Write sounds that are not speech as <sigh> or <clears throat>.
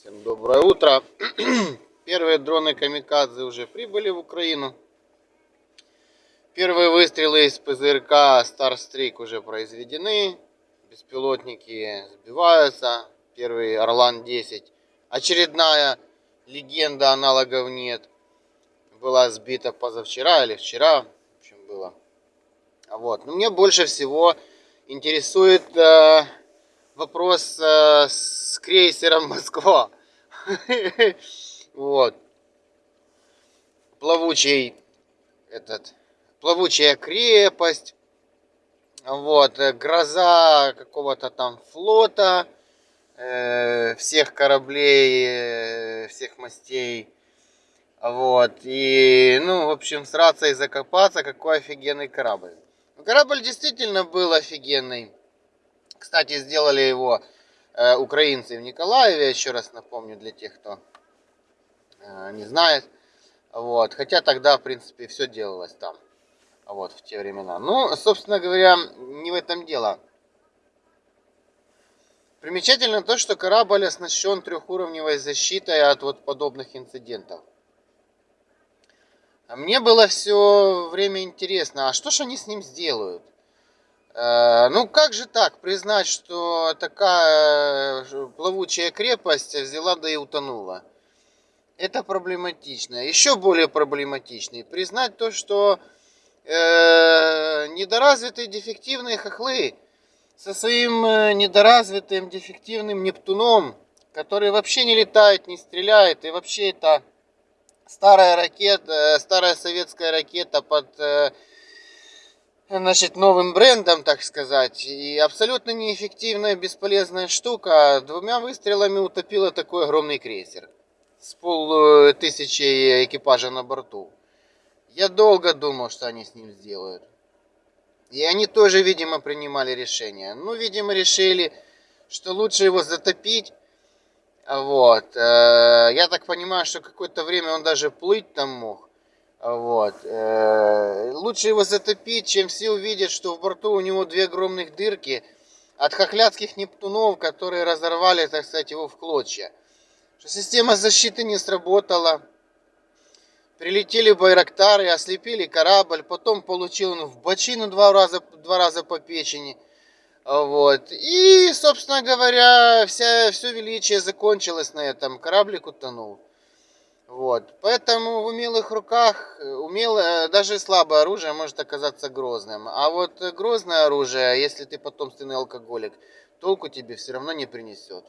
Всем доброе утро. <clears throat> Первые дроны Камикадзе уже прибыли в Украину. Первые выстрелы из ПЗРК Starstreak уже произведены. Беспилотники сбиваются. Первый Орлан 10. Очередная легенда, аналогов нет. Была сбита позавчера или вчера. В общем, было. Вот. Но мне больше всего интересует э, вопрос э, с крейсером Москва. Вот. Плавучий этот плавучая крепость. Вот, э, гроза какого-то там флота, э, всех кораблей, э, всех мастей. Вот, и, ну, в общем, сраться и закопаться, какой офигенный корабль. Корабль действительно был офигенный. Кстати, сделали его украинцы в Николаеве, еще раз напомню для тех, кто э, не знает. Вот. Хотя тогда, в принципе, все делалось там. Вот, в те времена. Ну, собственно говоря, не в этом дело. Примечательно то, что корабль оснащен трехуровневой защитой от вот подобных инцидентов. Мне было все время интересно, а что же они с ним сделают? Э, ну как же так признать, что такая э, плавучая крепость взяла да и утонула? Это проблематично. Еще более проблематично. Признать то, что э, недоразвитые дефективные хохлы со своим э, недоразвитым дефективным Нептуном, который вообще не летает, не стреляет, и вообще это старая ракета, старая советская ракета под значит, новым брендом, так сказать. И абсолютно неэффективная, бесполезная штука. Двумя выстрелами утопила такой огромный крейсер. С полтысячи экипажа на борту. Я долго думал, что они с ним сделают. И они тоже, видимо, принимали решение. Ну, видимо, решили, что лучше его затопить. Вот. Э, я так понимаю, что какое-то время он даже плыть там мог. Вот. Лучше его затопить, чем все увидят, что в борту у него две огромных дырки от хохлядских нептунов, которые разорвали, так сказать, его в клочья. Что система защиты не сработала. Прилетели байрактары, ослепили корабль, потом получил он в бочину два раза, два раза по печени. Вот. И, собственно говоря, вся, все величие закончилось на этом. Кораблик утонул. Вот. Поэтому в умелых руках, умелое, даже слабое оружие может оказаться грозным. А вот грозное оружие, если ты потомственный алкоголик, толку тебе все равно не принесет.